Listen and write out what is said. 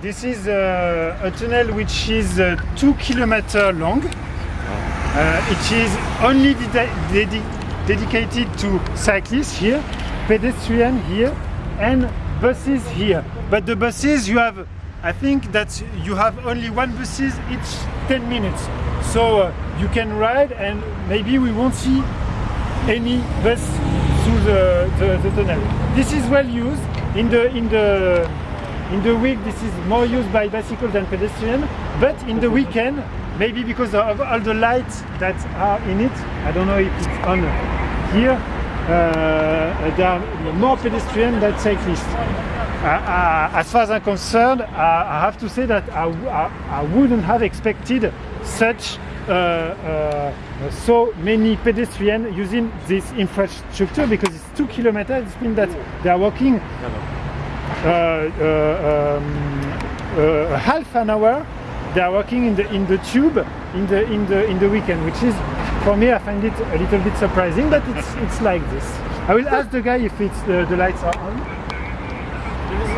This is uh, a tunnel which is uh, two kilometer long. Uh, it is only dedi- dedi- dedicated to cyclists here, pedestrians here, and buses here. But the buses you have, I think that you have only one buses each 10 minutes. So uh, you can ride and maybe we won't see any bus through the, the, the tunnel. This is well used in the in the in the week. This is more used by bicycle than pedestrian, but in the weekend, maybe because of all the lights that are in it, I don't know if it's on here. Uh, there are more pedestrian than cyclists. Uh, uh, as far as I'm concerned, I have to say that I I wouldn't have expected such uh, uh, so many pedestrians using this infrastructure because it's two kilometers. It means that they are walking um, uh, half an hour. They are working in the in the tube in the in the in the weekend, which is for me I find it a little bit surprising, but it's it's like this. I will ask the guy if it's the lights are on.